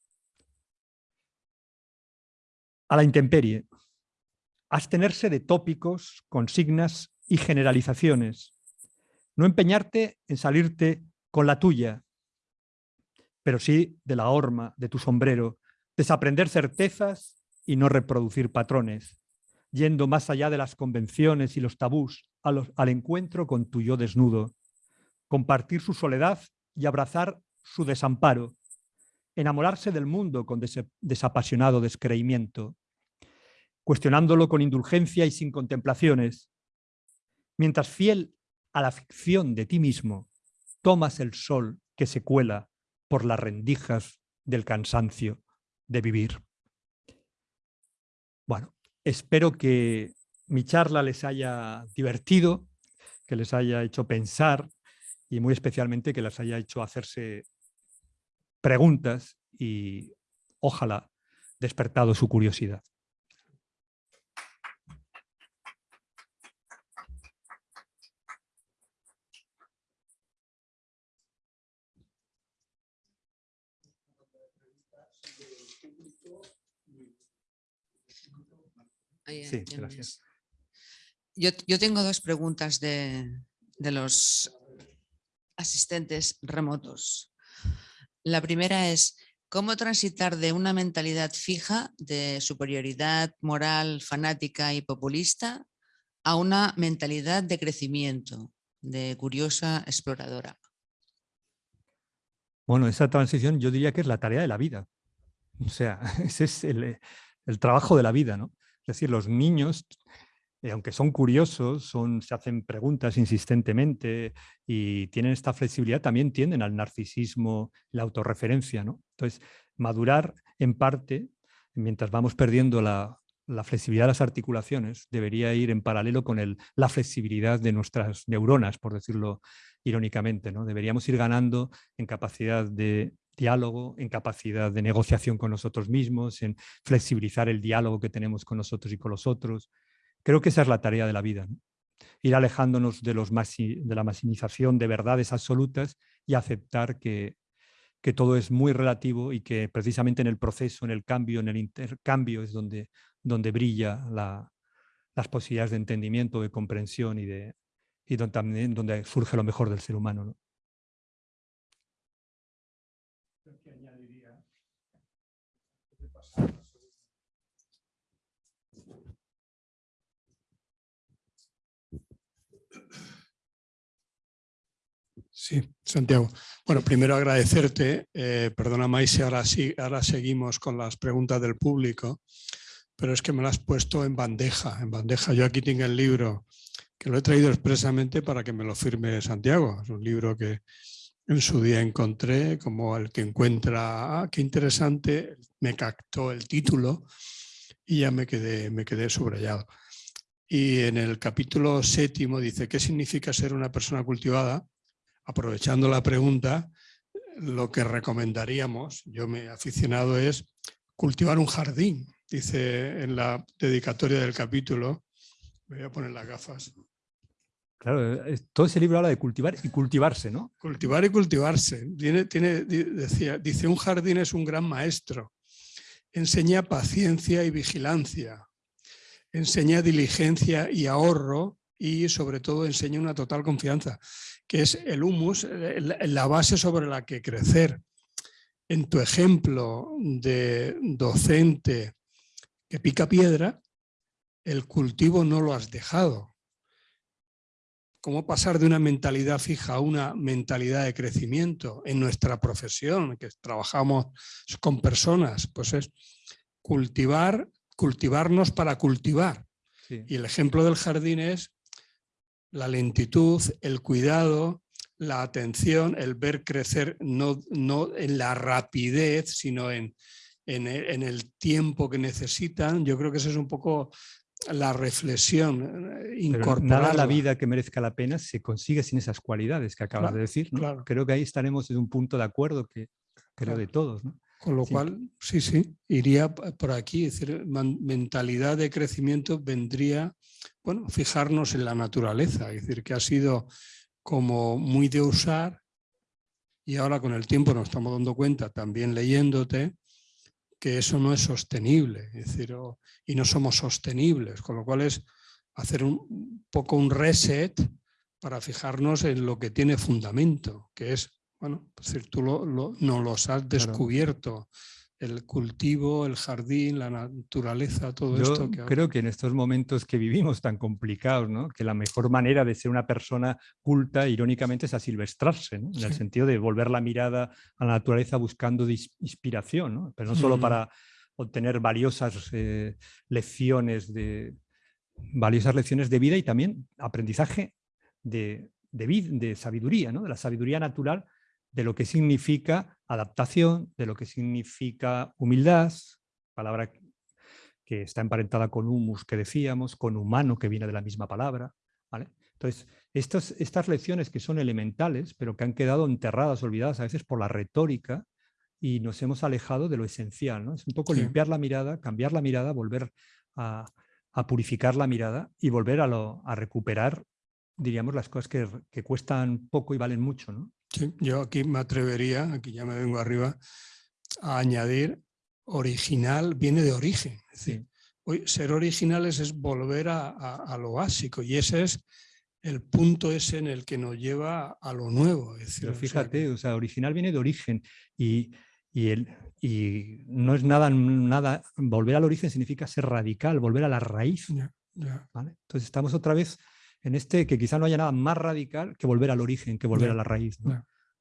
S3: A la intemperie. Abstenerse de tópicos, consignas y generalizaciones. No empeñarte en salirte con la tuya, pero sí de la horma, de tu sombrero. Desaprender certezas y no reproducir patrones, yendo más allá de las convenciones y los tabús al encuentro con tu yo desnudo compartir su soledad y abrazar su desamparo, enamorarse del mundo con desapasionado descreimiento, cuestionándolo con indulgencia y sin contemplaciones, mientras fiel a la ficción de ti mismo, tomas el sol que se cuela por las rendijas del cansancio de vivir. Bueno, espero que mi charla les haya divertido, que les haya hecho pensar, y muy especialmente que las haya hecho hacerse preguntas y ojalá despertado su curiosidad.
S1: Sí, gracias. Yo, tengo dos preguntas de, de los asistentes remotos. La primera es, ¿cómo transitar de una mentalidad fija de superioridad moral, fanática y populista a una mentalidad de crecimiento, de curiosa exploradora?
S3: Bueno, esa transición yo diría que es la tarea de la vida. O sea, ese es el, el trabajo de la vida, ¿no? Es decir, los niños eh, aunque son curiosos, son, se hacen preguntas insistentemente y tienen esta flexibilidad, también tienden al narcisismo, la autorreferencia. ¿no? Entonces, madurar en parte, mientras vamos perdiendo la, flexibilidad de las articulaciones, debería ir en paralelo con el, la flexibilidad de nuestras neuronas, por decirlo irónicamente. ¿no? Deberíamos ir ganando en capacidad de diálogo, en capacidad de negociación con nosotros mismos, en flexibilizar el diálogo que tenemos con nosotros y con los otros, Creo que esa es la tarea de la vida. Ir alejándonos de, los de la maximización de verdades absolutas y aceptar que, que todo es muy relativo y que precisamente en el proceso, en el cambio, en el intercambio es donde, donde brilla las posibilidades de entendimiento, de comprensión y, de, y donde, también donde surge lo mejor del ser humano.
S4: Sí, Santiago. Bueno, primero agradecerte. Eh, perdona, Maise, ahora, sí, ahora seguimos con las preguntas del público, pero es que me las has puesto en bandeja. En bandeja. Yo aquí tengo el libro que lo he traído expresamente para que me lo firme Santiago. Es un libro que en su día encontré como el que encuentra, ah, qué interesante, me captó el título y ya me quedé, me quedé subrayado. Y en el capítulo séptimo dice, ¿qué significa ser una persona cultivada? Aprovechando la pregunta, lo que recomendaríamos, yo me he aficionado, es cultivar un jardín, dice en la dedicatoria del capítulo. voy a poner las gafas.
S3: Claro, todo ese libro habla de cultivar y cultivarse, ¿no?
S4: Cultivar y cultivarse. Tiene, tiene, decía, dice, un jardín es un gran maestro. Enseña paciencia y vigilancia. Enseña diligencia y ahorro y sobre todo enseña una total confianza que es el humus, la base sobre la que crecer. En tu ejemplo de docente que pica piedra, el cultivo no lo has dejado. ¿Cómo pasar de una mentalidad fija a una mentalidad de crecimiento en nuestra profesión, que trabajamos con personas? Pues es cultivar, cultivarnos para cultivar. Y el ejemplo del jardín es la lentitud, el cuidado, la atención, el ver crecer no, no en la rapidez, sino en, en, el, en el tiempo que necesitan. Yo creo que esa es un poco la reflexión, eh, incorporar
S3: nada en la vida que merezca la pena se consigue sin esas cualidades que acabas
S4: Claro,
S3: de decir. ¿no?
S4: claro.
S3: Creo que ahí estaremos en un punto de acuerdo que creo
S4: Claro.
S3: de todos. ¿no?
S4: Con lo
S3: Sí.
S4: cual, sí, sí, iría por aquí, es decir, mentalidad de crecimiento vendría, bueno, fijarnos en la naturaleza, es decir, que ha sido como muy de usar y ahora con el tiempo nos estamos dando cuenta, también leyéndote, que eso no es sostenible, es decir, y no somos sostenibles, con lo cual es hacer un poco un reset para fijarnos en lo que tiene fundamento, que es, bueno, es decir, tú lo, lo- nos los has descubierto, el cultivo, el jardín, la naturaleza, todo
S3: Yo
S4: esto. Que
S3: creo que en estos momentos que vivimos tan complicados, ¿no? que la mejor manera de ser una persona culta, irónicamente, es asilvestrarse, ¿no? en el sentido de volver la mirada a la naturaleza buscando inspiración, ¿no? pero no solo
S4: Mm.
S3: para obtener valiosas eh, lecciones de valiosas lecciones de vida y también aprendizaje de, de sabiduría, ¿no? de la sabiduría natural, de lo que significa adaptación, de lo que significa humildad, palabra que está emparentada con humus que decíamos, con humano que viene de la misma palabra. ¿vale? Entonces, estas, estas lecciones que son elementales, pero que han quedado enterradas, olvidadas a veces por la retórica y nos hemos alejado de lo esencial. ¿no? Es un poco
S4: Sí.
S3: limpiar la mirada, cambiar la mirada, volver a, a purificar la mirada y volver a, lo, a recuperar, diríamos, las cosas que, que cuestan poco y valen mucho. ¿no?
S4: Sí, yo aquí me atrevería, aquí ya me vengo arriba, a añadir original, viene de origen. Es decir, hoy ser originales es volver a, a- a lo básico y ese es el punto ese en el que nos lleva a lo nuevo. Es decir,
S3: Pero fíjate, o sea, original viene de origen y, y, el, y no es nada, nada, volver al origen significa ser radical, volver a la raíz. ¿vale? Entonces estamos otra vez en este que quizá no haya nada más radical que volver al origen, que volver a la raíz.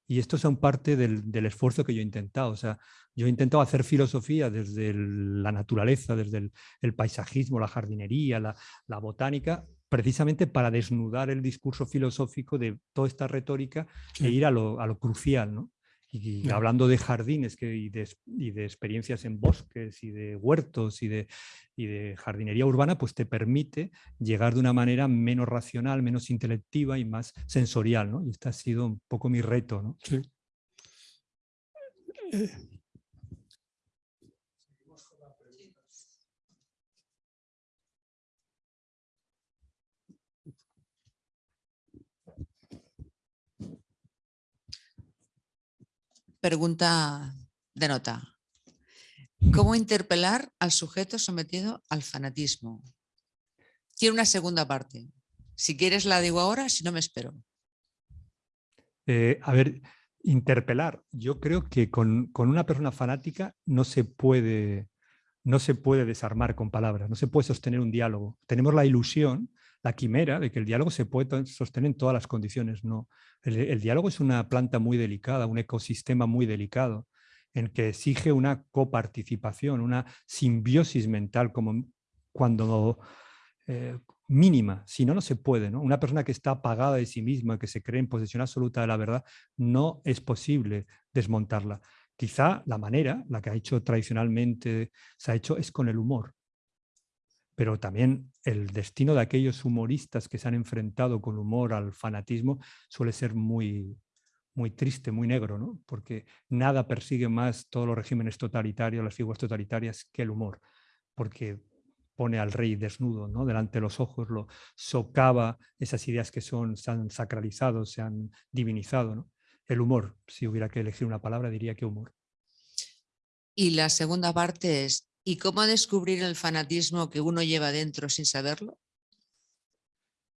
S3: Y esto son parte del, del esfuerzo que yo he intentado. O sea, yo he intentado hacer filosofía desde el- la naturaleza, desde el, el paisajismo, la jardinería, la, la botánica, precisamente para desnudar el discurso filosófico de toda esta retórica
S4: Sí.
S3: e ir a lo, a lo crucial. ¿no? Y hablando de jardines que, y, de, y de experiencias en bosques y de huertos y de, y de jardinería urbana, pues te permite llegar de una manera menos racional, menos intelectiva y más sensorial. ¿no? Y este ha sido un poco mi reto. ¿no?
S4: sí. Eh,
S1: Pregunta de nota. ¿Cómo interpelar al sujeto sometido al fanatismo? Quiero una segunda parte. Si quieres la digo ahora, si no me espero.
S3: Eh, a ver, interpelar. Yo creo que con, con una persona fanática no se puede no se puede desarmar con palabras, no se puede sostener un diálogo. Tenemos la ilusión, la quimera de que el diálogo se puede sostener en todas las condiciones. No, el, el diálogo es una planta muy delicada, un ecosistema muy delicado, en que exige una coparticipación, una simbiosis mental como cuando eh, mínima, si no, no se puede. ¿no? Una persona que está apagada de sí misma, que se cree en posesión absoluta de la verdad, no es posible desmontarla. Quizá la manera, la que ha hecho tradicionalmente, se ha hecho es con el humor. Pero también el destino de aquellos humoristas que se han enfrentado con humor al fanatismo suele ser muy, muy triste, muy negro, ¿no? porque nada persigue más todos los regímenes totalitarios, las figuras totalitarias, que el humor, porque pone al rey desnudo ¿no? delante de los ojos, lo socava esas ideas que son, se han sacralizado, se han divinizado. ¿no? El humor, si hubiera que elegir una palabra, diría que humor.
S1: Y la segunda parte es, ¿y cómo descubrir el fanatismo que uno lleva dentro sin saberlo?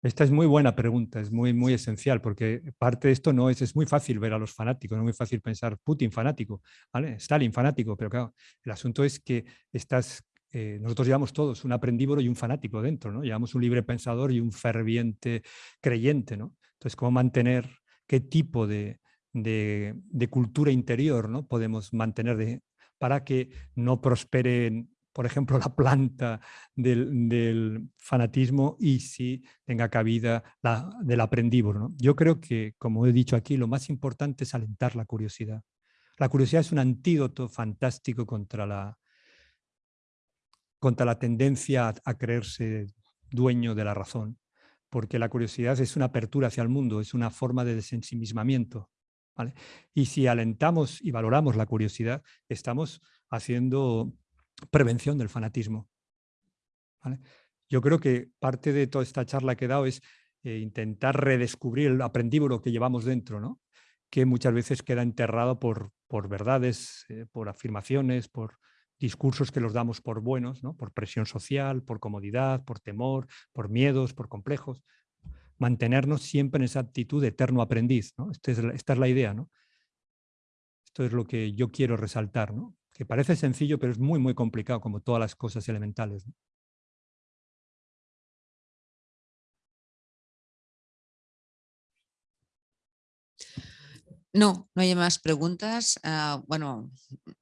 S3: Esta es muy buena pregunta, es muy, muy esencial, porque parte de esto no es, es muy fácil ver a los fanáticos, no es muy fácil pensar Putin fanático, ¿vale? Stalin fanático, pero claro, el asunto es que estás, eh, nosotros llevamos todos un aprendívoro y un fanático dentro, ¿no? Llevamos un libre pensador y un ferviente creyente, ¿no? Entonces, ¿cómo mantener qué tipo de, de, de cultura interior ¿no? podemos mantener de, para que no prosperen por ejemplo, la planta del, del fanatismo y si tenga cabida la, del aprendívoro. ¿no? Yo creo que, como he dicho aquí, lo más importante es alentar la curiosidad. La curiosidad es un antídoto fantástico contra la, contra la tendencia a, a creerse dueño de la razón, porque la curiosidad es una apertura hacia el mundo, es una forma de desensimismamiento. Y si alentamos y valoramos la curiosidad, estamos haciendo prevención del fanatismo. ¿vale? Yo creo que parte de toda esta charla que he dado es eh, intentar redescubrir el aprendívoro que llevamos dentro, ¿no? que muchas veces queda enterrado por, por verdades, eh, por afirmaciones, por discursos que los damos por buenos, ¿no? por presión social, por comodidad, por temor, por miedos, por complejos. Mantenernos siempre en esa actitud de eterno aprendiz. ¿no? Esta, es la, esta es la idea. ¿no? Esto es lo que yo quiero resaltar. ¿no? que parece sencillo, pero es muy, muy complicado, como todas las cosas elementales. No,
S1: no hay más preguntas. Uh, bueno,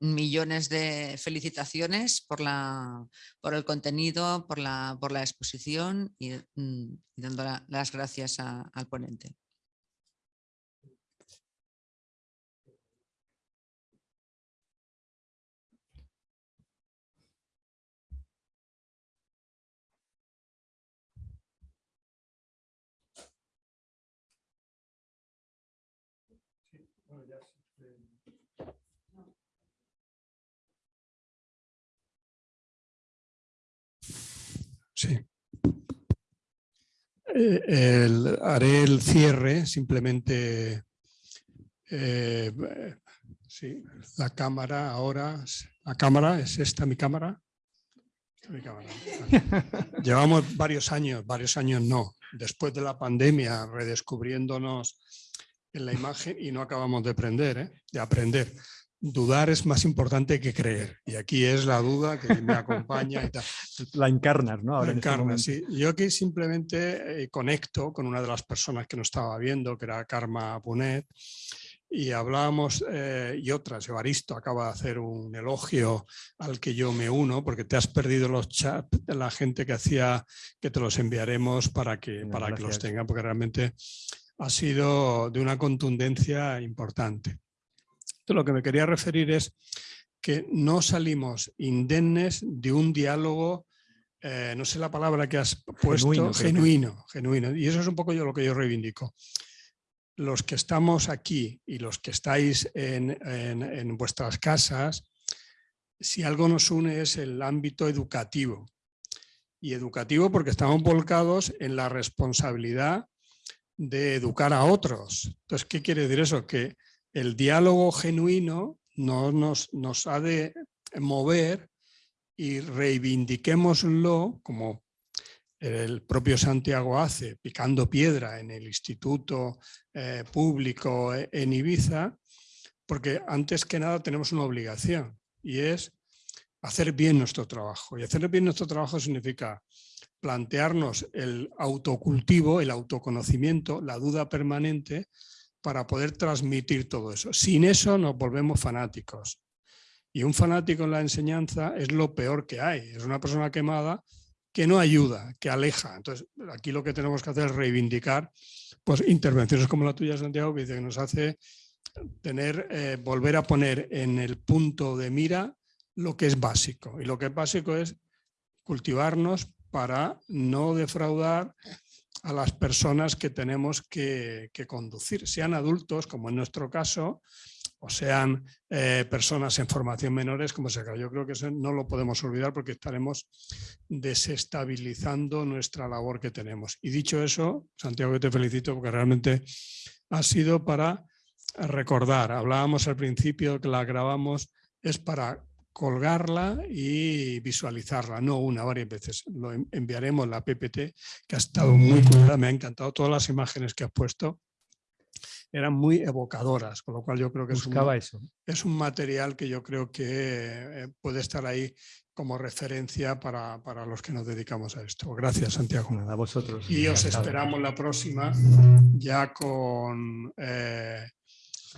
S1: millones de felicitaciones por, la, por el contenido, por la, por la exposición y, mm, dando la, las gracias al ponente.
S4: Sí. Eh, el, haré el cierre, simplemente eh, sí, la cámara ahora, la cámara, ¿es esta mi cámara? Esta mi cámara. Llevamos varios años, varios años no, después de la pandemia redescubriéndonos en la imagen y no acabamos de aprender, ¿eh? de aprender dudar es más importante que creer. Y aquí es la duda que me acompaña. Y tal.
S3: La encarnas, ¿no?
S4: Ahora la este encarnas, sí. Yo aquí simplemente eh, conecto con una de las personas que nos estaba viendo, que era Karma Punet, y hablábamos, eh, y otras, Evaristo acaba de hacer un elogio al que yo me uno, porque te has perdido los chats de la gente que hacía, que te los enviaremos para que, para que los tengan, porque realmente ha sido de una contundencia importante. Entonces, lo que me quería referir es que no salimos indemnes de un diálogo, eh, no sé la palabra que has puesto,
S3: Genuino,
S4: genuino, Y eso es un poco yo lo que yo reivindico. Los que estamos aquí y los que estáis en, en- en vuestras casas, si algo nos une es el ámbito educativo. Y educativo porque estamos volcados en la responsabilidad de educar a otros. Entonces, ¿qué quiere decir eso? Que el diálogo genuino no nos, ha de mover y reivindiquémoslo como el propio Santiago hace, picando piedra en el instituto eh, público e- en Ibiza, porque antes que nada tenemos una obligación y es hacer bien nuestro trabajo. Y hacer bien nuestro trabajo significa plantearnos el autocultivo, el autoconocimiento, la duda permanente para poder transmitir todo eso. Sin eso nos volvemos fanáticos. Y un fanático en la enseñanza es lo peor que hay. Es una persona quemada que no ayuda, que aleja. Entonces, aquí lo que tenemos que hacer es reivindicar pues, intervenciones como la tuya, Santiago, que nos hace tener, eh, volver a poner en el punto de mira lo que es básico. Y lo que es básico es cultivarnos para no defraudar a las personas que tenemos que, conducir, sean adultos, como en nuestro caso, o sean eh, personas en formación menores, como sea. Yo creo que eso no lo podemos olvidar porque estaremos desestabilizando nuestra labor que tenemos. Y dicho eso, Santiago, te felicito porque realmente ha sido para recordar. Hablábamos al principio que la grabamos, es para colgarla y visualizarla, no una, varias veces. Lo en- enviaremos la PPT, que ha estado muy cuidada, me ha encantado todas las imágenes que has puesto. Eran muy evocadoras, con lo cual yo creo que es un,
S3: eso.
S4: es un material que yo creo que eh, puede estar ahí como referencia para, para los que nos dedicamos a esto. Gracias, Santiago.
S3: Nada, a vosotros.
S4: Y os esperamos la próxima ya con eh,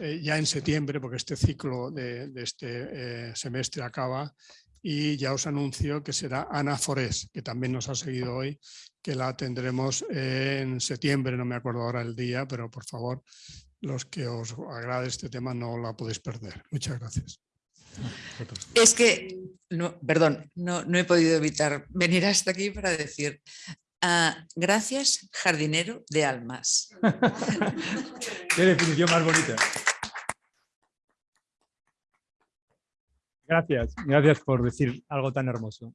S4: eh, ya en septiembre, porque este ciclo de, de este eh, semestre acaba y ya os anuncio que será Ana Forés, que también nos ha seguido hoy, que la tendremos en septiembre, no me acuerdo ahora el día, pero por favor, los que os agrade este tema no la podéis perder. Muchas gracias.
S1: Es que, no, perdón, no, no he podido evitar venir hasta aquí para decir ah, gracias, jardinero de almas.
S3: Qué definición más bonita. Gracias, gracias por decir algo tan hermoso.